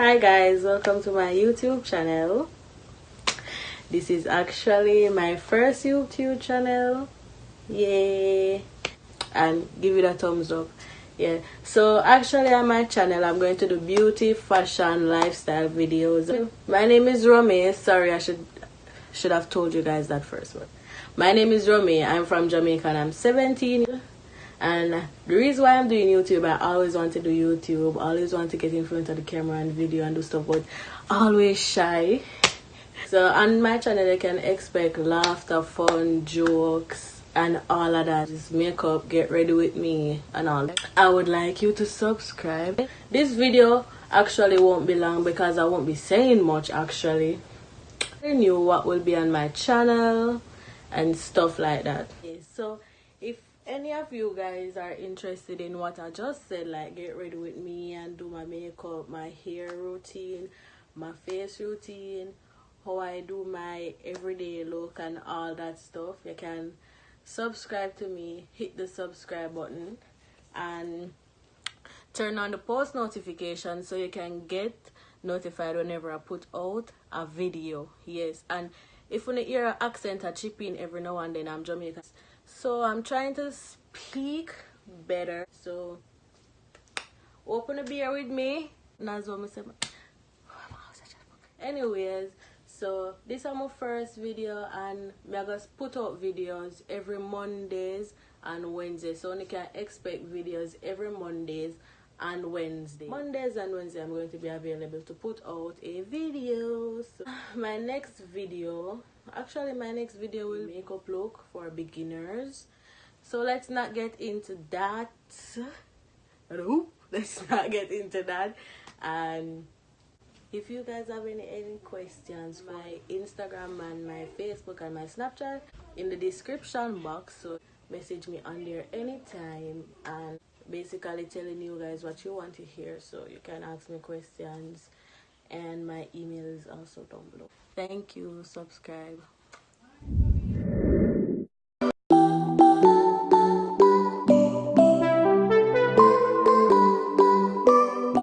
hi guys. Welcome to my youtube channel. This is actually my first youtube channel. Yay. And give it a thumbs up. Yeah. So actually on my channel i'm going to do beauty fashion lifestyle videos. My name is Romy sorry i should should have told you guys that first my name is Romy i'm from Jamaica and i'm 17 and the reason why I'm doing YouTube, I always want to do YouTube, always want to get in front of the camera and video and do stuff, but always shy. So on my channel, you can expect laughter, fun, jokes, and all of that. Just makeup, get ready with me, and all. I would like you to subscribe. This video actually won't be long because I won't be saying much actually. I knew what will be on my channel and stuff like that. Okay, so if any of you guys are interested in what I just said, like get ready with me and do my makeup, my hair routine, my face routine, how I do my everyday look and all that stuff, you can subscribe to me, hit the subscribe button and turn on the post notification so you can get notified whenever I put out a video. Yes, and if you hear an accent I chip in every now and then, I'm Jamaican so i'm trying to speak better. So open a beer with me. Anyways so this is my first video and i just put out videos every mondays and wednesdays. So you can expect videos every mondays and wednesday. Mondays and wednesday i'm going to be available to put out a video. So my next video actually my next video will makeup look for beginners. So let's not get into that. Let's not get into that. And if you guys have any any questions my instagram and my facebook and my snapchat in the description box. So message me on there anytime. And basically telling you guys what you want to hear so you can ask me questions. And my email is also down below. Thank you. Subscribe